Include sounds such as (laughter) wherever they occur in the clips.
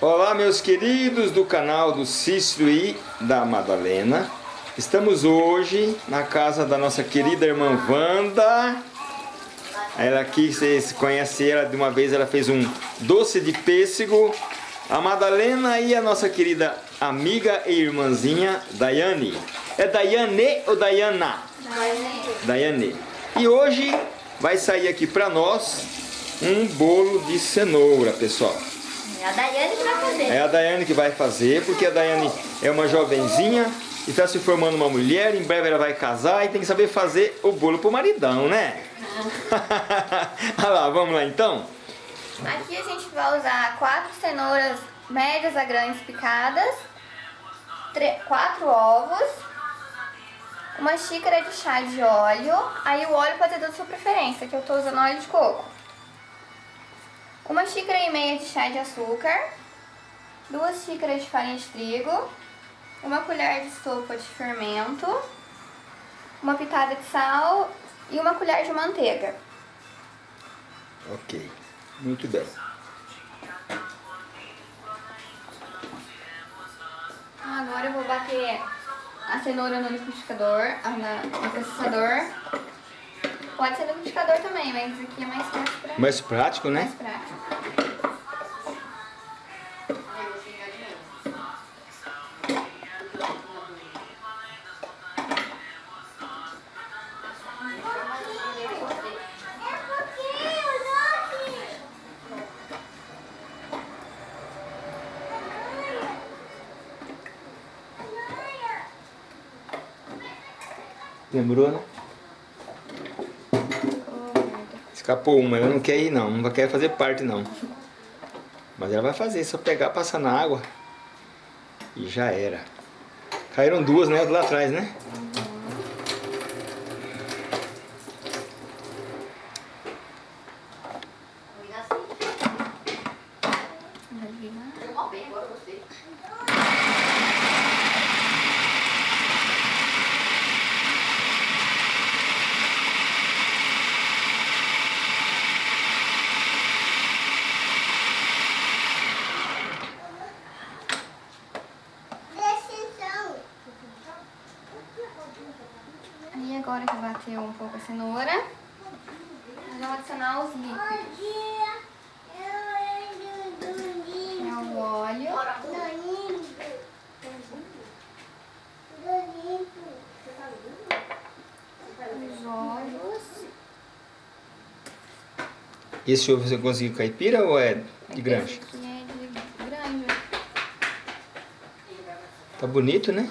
Olá meus queridos do canal do Cícero e da Madalena. Estamos hoje na casa da nossa querida irmã Wanda. Ela aqui, vocês conhecem ela de uma vez, ela fez um doce de pêssego. A Madalena e a nossa querida amiga e irmãzinha Daiane. É Daiane ou Daiana? Daiane. Daiane. E hoje vai sair aqui pra nós um bolo de cenoura, pessoal é a Daiane que vai fazer. É a Daiane que vai fazer, porque a Daiane é uma jovenzinha e está se formando uma mulher, em breve ela vai casar e tem que saber fazer o bolo pro maridão, né? (laughs) Olha lá, vamos lá então? Aqui a gente vai usar quatro cenouras médias a grandes picadas, quatro ovos, uma xícara de chá de óleo, aí o óleo pode ser da sua preferência, que eu estou usando óleo de coco uma xícara e meia de chá de açúcar, duas xícaras de farinha de trigo, uma colher de sopa de fermento, uma pitada de sal e uma colher de manteiga. Ok, muito bem. Agora eu vou bater a cenoura no liquidificador, no processador Pode ser liquidificador também, mas aqui é mais prático pra... Mais prático, né? Mais prático. Lembrou, né? Escapou uma, ela não quer ir não, não quer fazer parte não. Mas ela vai fazer, só pegar, passar na água. E já era. Caíram duas, né? Lá atrás, né? agora que bateu um pouco a cenoura, nós vamos adicionar os líquidos. É o óleo. Os óleos. Esse ovo você conseguiu caipira ou é de granja? Esse aqui é de granja. Tá bonito, né?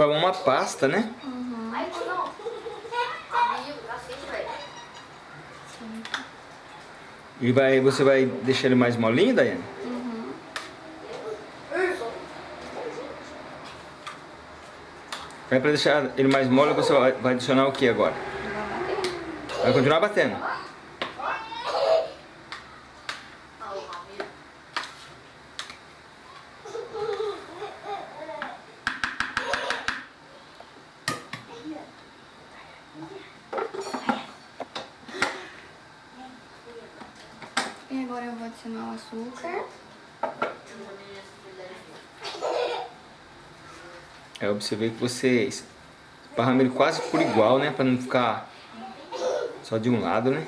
Forma uma pasta, né? Uhum. E vai, você vai deixar ele mais molinho, Daiane? Uhum. Vai para deixar ele mais mole, você vai adicionar o que agora? Vai continuar batendo. adicionar o açúcar. É, eu observei que vocês esparramam ele quase por igual, né? Pra não ficar só de um lado, né?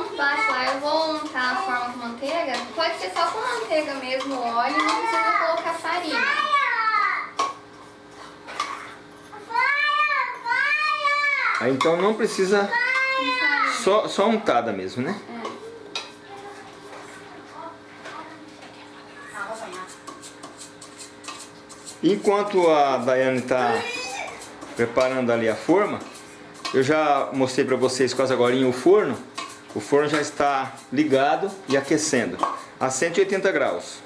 Enquanto bate lá, eu vou untar a forma com manteiga. Pode ser só com manteiga mesmo, óleo, não precisa colocar farinha. Aí então não precisa só, só untada mesmo, né? Enquanto a Daiane está preparando ali a forma, eu já mostrei para vocês quase agora o forno. O forno já está ligado e aquecendo a 180 graus.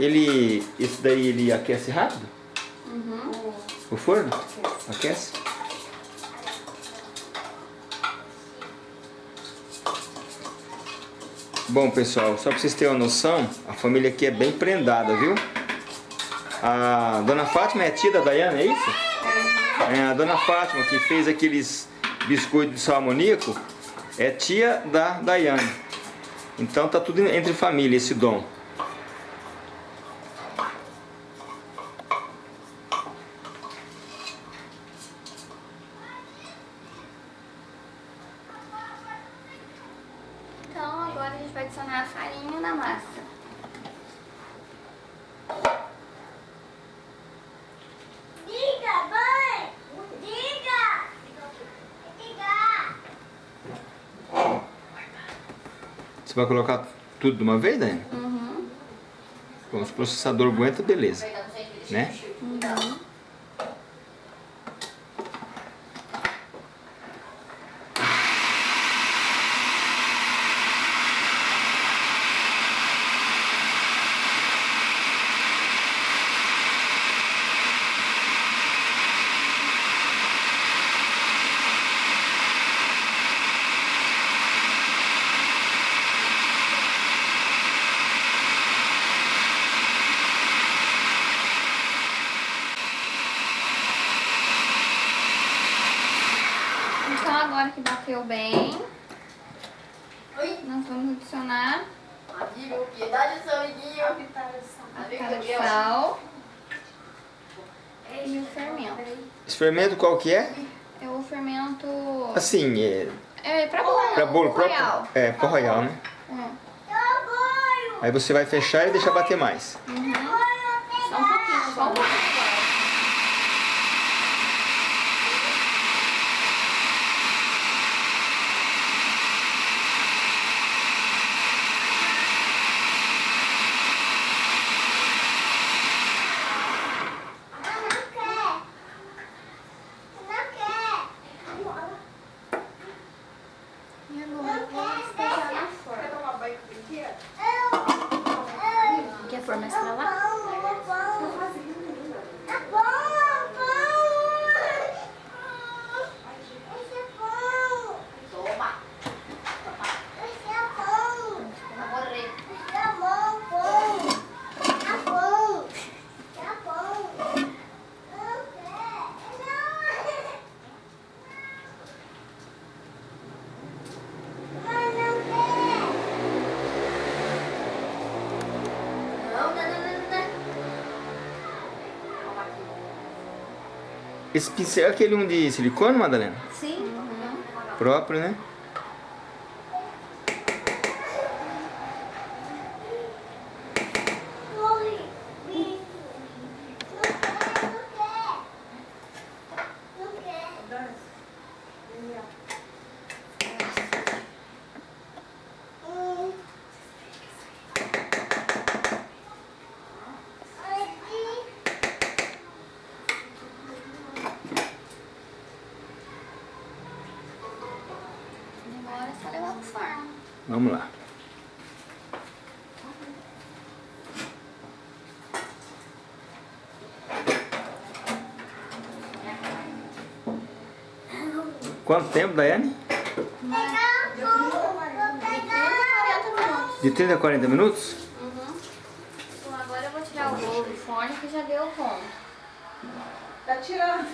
Ele, esse daí ele aquece rápido? O forno? Aquece? Bom pessoal, só para vocês terem uma noção, a família aqui é bem prendada, viu? A dona Fátima é tia da Dayana, é isso? É, a dona Fátima que fez aqueles biscoitos de salmonico é tia da Dayane. Então tá tudo entre família esse dom. Então agora a gente vai adicionar a farinha na massa. Você vai colocar tudo de uma vez, Daiane? Uhum. Bom, se o processador aguenta, beleza. Né? Então agora que bateu bem, Oi! nós vamos adicionar Amigo, piedade do seu amiguinho! a pitada de sal e o fermento. Qual que é? É o fermento... Assim, é É pra bolo. para bolo royal. É, para royal, né? É. Aí você vai fechar e deixar bater mais. Só um pouquinho, só um pouquinho. E agora vou despejar na forma. Quer pôr mais pra lá? Esse pincel é aquele um de silicone, Madalena? Sim. Próprio, né? Agora é só levar pro forno. Vamos lá. Quanto tempo, Daiane? 30 a 40 minutos. De 30 a 40 minutos? Uhum. Então agora eu vou tirar o bolo do forno que já deu ponto. Tá tirando.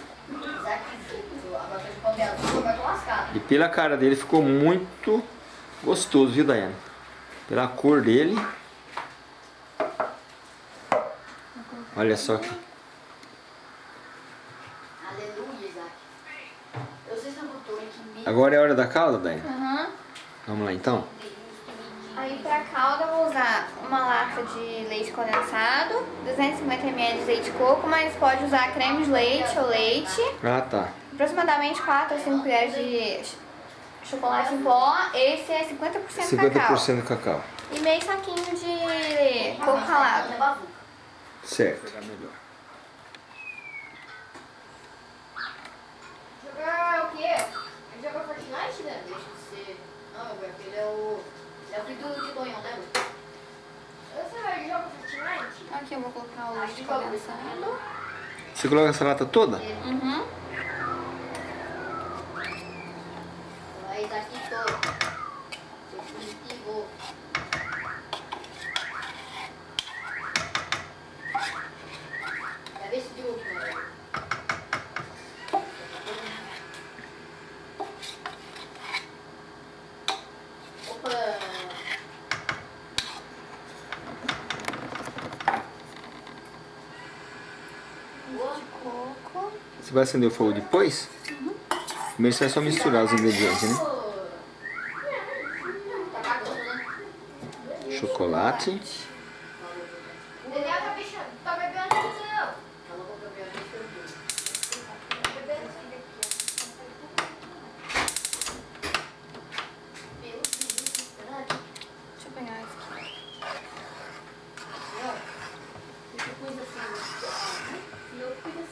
Lascado. E pela cara dele ficou muito gostoso, viu, Daiane? Pela cor dele. Olha só aqui. Aleluia, Isaac. Eu sei se eu botou aqui mesmo. Agora é a hora da calda, Daiane? Uhum. Vamos lá então? Aí pra calda eu vou usar uma lata de leite condensado, 250 ml de leite de coco, mas pode usar creme de leite ou leite, Ah, tá. aproximadamente 4 a 5 colheres de chocolate em pó, esse é 50%, cacau. 50% cacau. E meio saquinho de coco ralado. Certo. Jogar o quê? Jogar Fortnite, né? Deixa de ser. Não, aquele é o. É o filho do de Tonhão, né? Você vai jogar Fortnite? Aqui eu vou colocar o leite condensado. Você coloca essa lata toda? Uhum. Aí tá aqui todo. Seu positivo. É desse de último, né? Opa! Boa. Coco. Você vai acender o fogo depois? Primeiro você vai só misturar os ingredientes, né? Chocolate. O Daniel tá bichando, tá bebendo aqui, Daniel. Falou com o Gabriel, deixa eu ver. Tá bebendo isso daqui, ó. Meu Deus, caralho. Deixa eu pegar esse aqui. Daniel, deixa eu coisa assim. E eu cuido assim.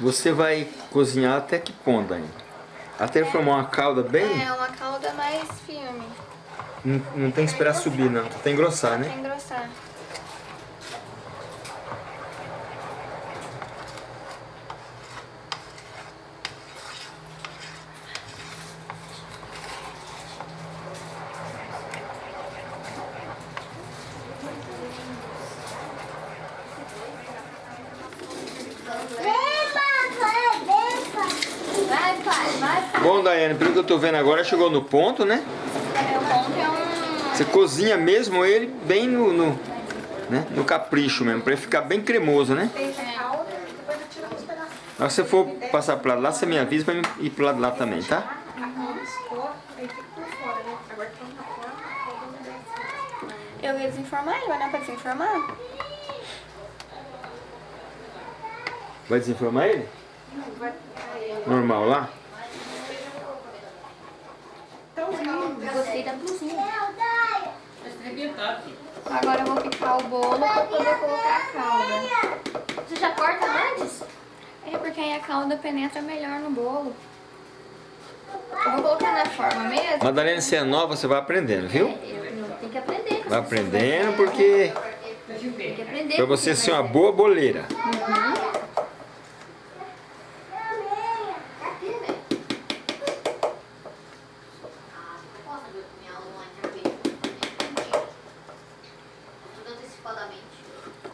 Você vai cozinhar até que ponto ainda? Até formar uma calda bem? É uma calda mais firme, Não, não tem que esperar subir, não. Até engrossar, pra né? engrossar. Daiane, pelo que eu tô vendo agora, chegou no ponto, né? É, o ponto é um... Você cozinha mesmo ele bem no, no, né? no capricho mesmo, pra ele ficar bem cremoso, né? Na hora que você for passar pro lado lá, você me avisa pra mim ir pro lado lá também, tá? Eu ia desinformar ele, mas não é pra desinformar? Vai desinformar ele? Normal lá? Gostei da blusinha. Agora eu vou picar o bolo pra poder colocar a calda. Você já corta antes? É porque aí a calda penetra melhor no bolo. Eu vou colocar na forma mesmo. Madalena, você é nova, você vai aprendendo, viu? Eu, eu tenho que aprender. Vai aprendendo porque Tem que aprender. pra você ser uma boa boleira. Aqui,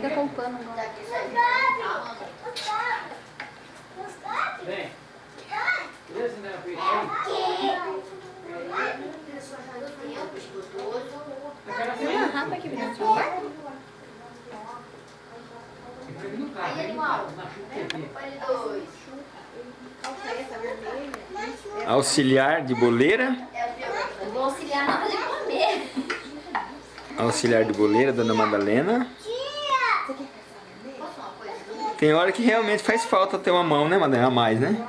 Pega com o pano agora. Tem uma rapa aqui dentro do celular? Aí, animal. Dois. Auxiliar de boleira. Eu vou auxiliar na hora de comer. Auxiliar de boleira, Dona Madalena. Tem hora que realmente faz falta ter uma mão, né, Madalena? A mais, né?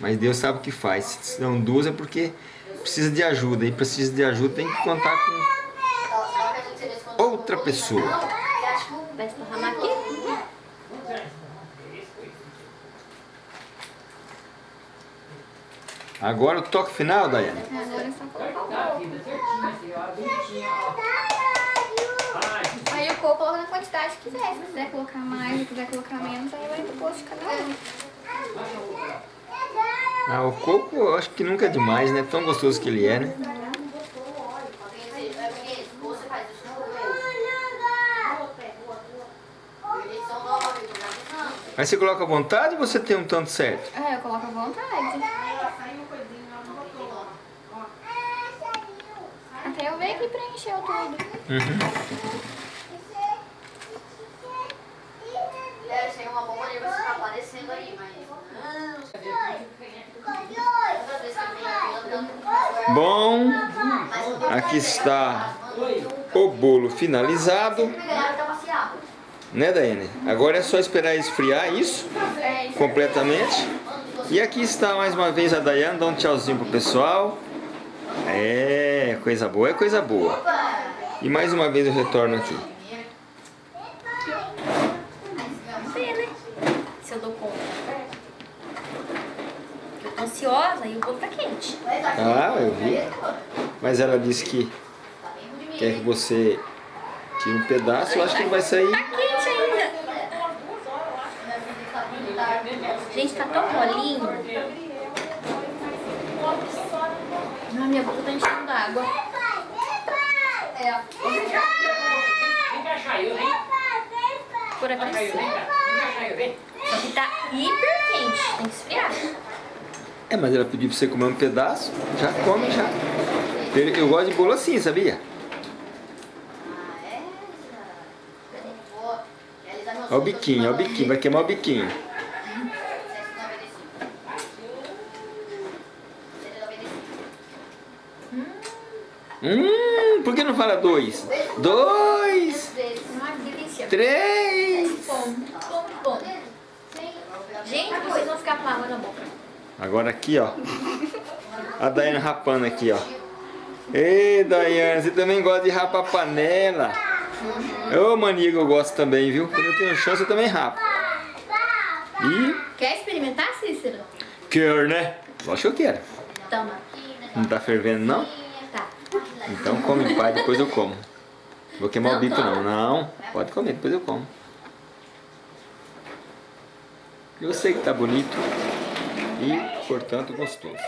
Mas Deus sabe o que faz. Se dão duas é porque precisa de ajuda. E precisa de ajuda tem que contar com outra pessoa. Vai esparramar aqui? Agora o toque final, Daiane. Agora é só colocar o coco coloca na quantidade que quiser. Se quiser colocar mais, se quiser colocar menos, aí vai do gosto de cada um. Ah, o coco eu acho que nunca é demais, né? Tão gostoso que ele é, né? Aí você coloca à vontade ou você tem um tanto certo? É, eu coloco à vontade. Até eu ver que preencheu tudo. Uhum. Deve ser uma bomba de você tá aparecendo aí, mas. Toda vez que eu venho aqui, eu dando Bom, aqui está o bolo finalizado, né Daiane? Agora é só esperar esfriar isso isso. completamente. E aqui está mais uma vez a Daiane, dá um tchauzinho pro pessoal. É, coisa boa é coisa boa. E mais uma vez eu retorno aqui. Vamos ver, né? Se eu dou conta. Eu tô e o bolo tá quente. Ah, eu vi. Mas ela disse que quer que você tire um pedaço, eu acho que não vai sair. Tá quente ainda. Gente, tá tão molinho. Ai, minha boca tá enchendo d'água. É, Vem cá, Chayo, vem. Por aqui. Vem cá. Vem cá, Chayo, vem. Só que tá hiper quente. Tem que esfriar. É, mas ela pediu pra você comer um pedaço, já come já. Eu, gosto de bolo assim, sabia? Olha o biquinho, olha o biquinho, vai queimar o biquinho. Hum, por que não fala dois? Dois, três. Gente, vocês vão ficar com água na boca. Agora aqui, ó. A Daiane rapando aqui, ó. Ei, Daiane, você também gosta de rapar panela. Ô, mania que eu gosto também, viu? Quando eu tenho chance, eu também rapo. E Quer experimentar, Cícero? quer, né? Lógico que eu quero. Toma. Não tá fervendo, não? Tá. Então come, pai, depois eu como. Vou queimar o bico, não. Não, pode comer, depois eu como. Eu sei que tá bonito e, portanto, gostoso.